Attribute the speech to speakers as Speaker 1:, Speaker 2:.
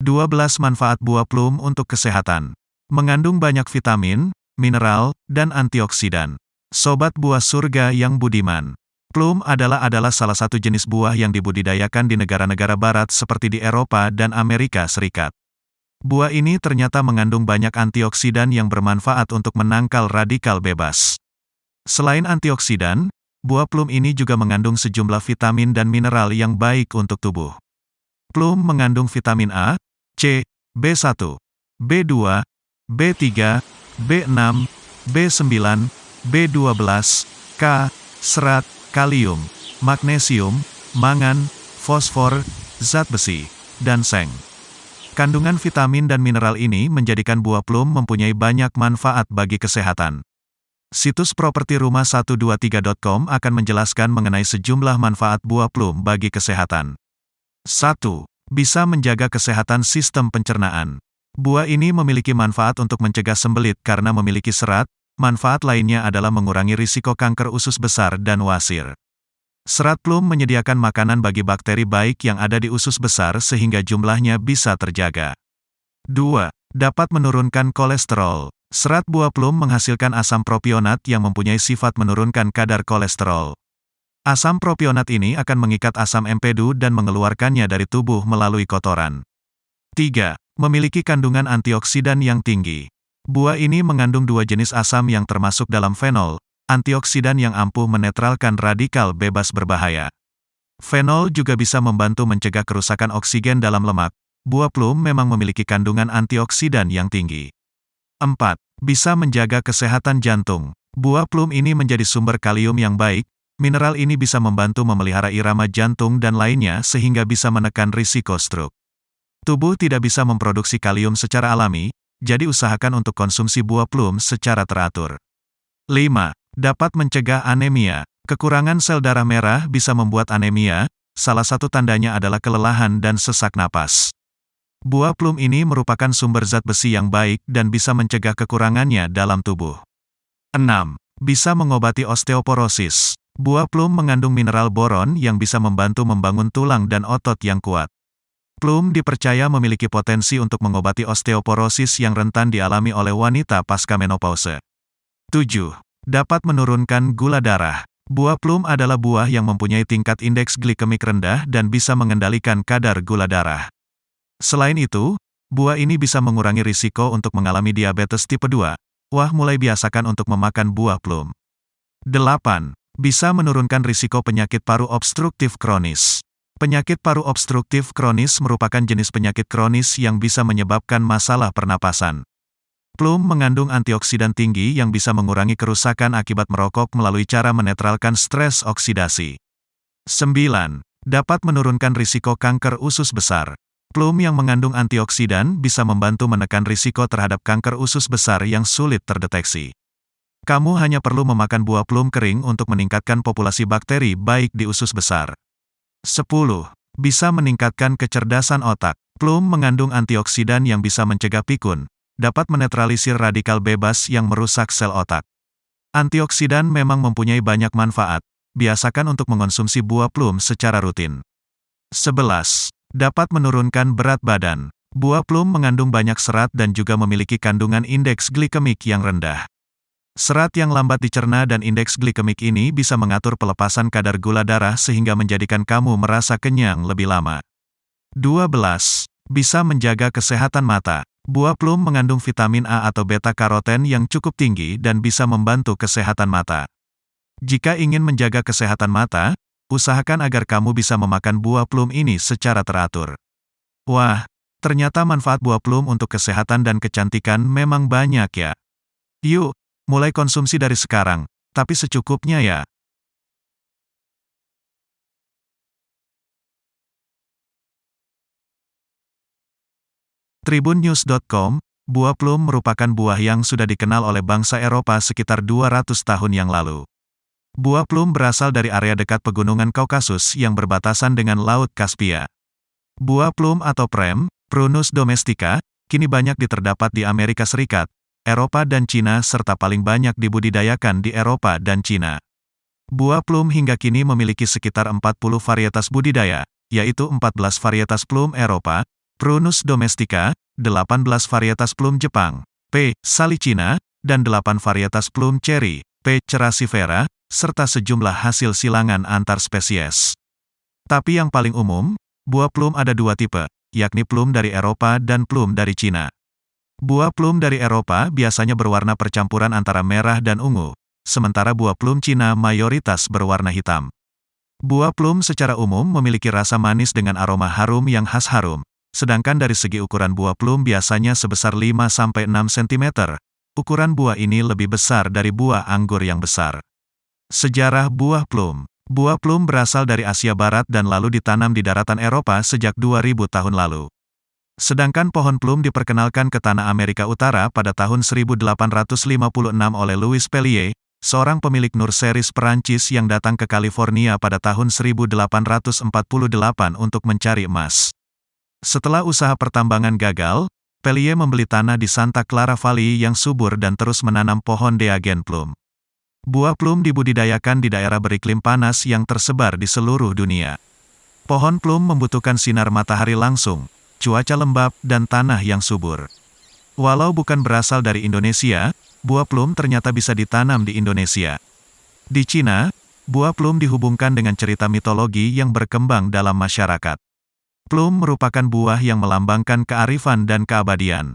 Speaker 1: 12 manfaat buah plum untuk kesehatan. Mengandung banyak vitamin, mineral, dan antioksidan. Sobat buah surga yang budiman. Plum adalah adalah salah satu jenis buah yang dibudidayakan di negara-negara barat seperti di Eropa dan Amerika Serikat. Buah ini ternyata mengandung banyak antioksidan yang bermanfaat untuk menangkal radikal bebas. Selain antioksidan, buah plum ini juga mengandung sejumlah vitamin dan mineral yang baik untuk tubuh. Plum mengandung vitamin A, C, B1, B2, B3, B6, B9, B12, K, serat, kalium, magnesium, mangan, fosfor, zat besi, dan seng. Kandungan vitamin dan mineral ini menjadikan buah plum mempunyai banyak manfaat bagi kesehatan. Situs properti rumah123.com akan menjelaskan mengenai sejumlah manfaat buah plum bagi kesehatan. 1 bisa menjaga kesehatan sistem pencernaan. Buah ini memiliki manfaat untuk mencegah sembelit karena memiliki serat, manfaat lainnya adalah mengurangi risiko kanker usus besar dan wasir. Serat plum menyediakan makanan bagi bakteri baik yang ada di usus besar sehingga jumlahnya bisa terjaga. 2. Dapat menurunkan kolesterol. Serat buah plum menghasilkan asam propionat yang mempunyai sifat menurunkan kadar kolesterol. Asam propionat ini akan mengikat asam empedu dan mengeluarkannya dari tubuh melalui kotoran. 3. Memiliki kandungan antioksidan yang tinggi. Buah ini mengandung dua jenis asam yang termasuk dalam fenol, antioksidan yang ampuh menetralkan radikal bebas berbahaya. Fenol juga bisa membantu mencegah kerusakan oksigen dalam lemak. Buah plum memang memiliki kandungan antioksidan yang tinggi. 4. Bisa menjaga kesehatan jantung. Buah plum ini menjadi sumber kalium yang baik, Mineral ini bisa membantu memelihara irama jantung dan lainnya sehingga bisa menekan risiko stroke. Tubuh tidak bisa memproduksi kalium secara alami, jadi usahakan untuk konsumsi buah plum secara teratur. 5. Dapat mencegah anemia. Kekurangan sel darah merah bisa membuat anemia, salah satu tandanya adalah kelelahan dan sesak napas. Buah plum ini merupakan sumber zat besi yang baik dan bisa mencegah kekurangannya dalam tubuh. 6. Bisa mengobati osteoporosis. Buah plum mengandung mineral boron yang bisa membantu membangun tulang dan otot yang kuat. Plum dipercaya memiliki potensi untuk mengobati osteoporosis yang rentan dialami oleh wanita pasca menopause. 7. Dapat menurunkan gula darah. Buah plum adalah buah yang mempunyai tingkat indeks glikemik rendah dan bisa mengendalikan kadar gula darah. Selain itu, buah ini bisa mengurangi risiko untuk mengalami diabetes tipe 2. Wah mulai biasakan untuk memakan buah plum. 8 bisa menurunkan risiko penyakit paru obstruktif kronis. Penyakit paru obstruktif kronis merupakan jenis penyakit kronis yang bisa menyebabkan masalah pernapasan. Plum mengandung antioksidan tinggi yang bisa mengurangi kerusakan akibat merokok melalui cara menetralkan stres oksidasi. 9. Dapat menurunkan risiko kanker usus besar. Plum yang mengandung antioksidan bisa membantu menekan risiko terhadap kanker usus besar yang sulit terdeteksi. Kamu hanya perlu memakan buah plum kering untuk meningkatkan populasi bakteri baik di usus besar. 10. Bisa meningkatkan kecerdasan otak. Plum mengandung antioksidan yang bisa mencegah pikun, dapat menetralisir radikal bebas yang merusak sel otak. Antioksidan memang mempunyai banyak manfaat, biasakan untuk mengonsumsi buah plum secara rutin. 11. Dapat menurunkan berat badan. Buah plum mengandung banyak serat dan juga memiliki kandungan indeks glikemik yang rendah. Serat yang lambat dicerna dan indeks glikemik ini bisa mengatur pelepasan kadar gula darah sehingga menjadikan kamu merasa kenyang lebih lama. 12. Bisa menjaga kesehatan mata. Buah plum mengandung vitamin A atau beta-karoten yang cukup tinggi dan bisa membantu kesehatan mata. Jika ingin menjaga kesehatan mata, usahakan agar kamu bisa memakan buah plum ini secara teratur. Wah, ternyata manfaat buah plum untuk kesehatan dan kecantikan memang banyak ya. Yuk, Mulai konsumsi dari sekarang, tapi secukupnya ya. Tribunnews.com, buah plum merupakan buah yang sudah dikenal oleh bangsa Eropa sekitar 200 tahun yang lalu. Buah plum berasal dari area dekat pegunungan Kaukasus yang berbatasan dengan Laut Kaspia. Buah plum atau prem, Prunus domestica, kini banyak diterdapat di Amerika Serikat, Eropa dan Cina serta paling banyak dibudidayakan di Eropa dan Cina. Buah plum hingga kini memiliki sekitar 40 varietas budidaya, yaitu 14 varietas plum Eropa, Prunus domestica, 18 varietas plum Jepang, P. salicina, dan 8 varietas plum cherry, P. cerasifera, serta sejumlah hasil silangan antar spesies. Tapi yang paling umum, buah plum ada dua tipe, yakni plum dari Eropa dan plum dari Cina. Buah plum dari Eropa biasanya berwarna percampuran antara merah dan ungu, sementara buah plum Cina mayoritas berwarna hitam. Buah plum secara umum memiliki rasa manis dengan aroma harum yang khas harum, sedangkan dari segi ukuran buah plum biasanya sebesar 5-6 cm. Ukuran buah ini lebih besar dari buah anggur yang besar. Sejarah buah plum Buah plum berasal dari Asia Barat dan lalu ditanam di daratan Eropa sejak 2000 tahun lalu. Sedangkan pohon plum diperkenalkan ke tanah Amerika Utara pada tahun 1856 oleh Louis Pellier, seorang pemilik nurseries Perancis yang datang ke California pada tahun 1848 untuk mencari emas. Setelah usaha pertambangan gagal, Pellier membeli tanah di Santa Clara Valley yang subur dan terus menanam pohon Deagen plum. Buah plum dibudidayakan di daerah beriklim panas yang tersebar di seluruh dunia. Pohon plum membutuhkan sinar matahari langsung, cuaca lembab, dan tanah yang subur. Walau bukan berasal dari Indonesia, buah plum ternyata bisa ditanam di Indonesia. Di Cina, buah plum dihubungkan dengan cerita mitologi yang berkembang dalam masyarakat. Plum merupakan buah yang melambangkan kearifan dan keabadian.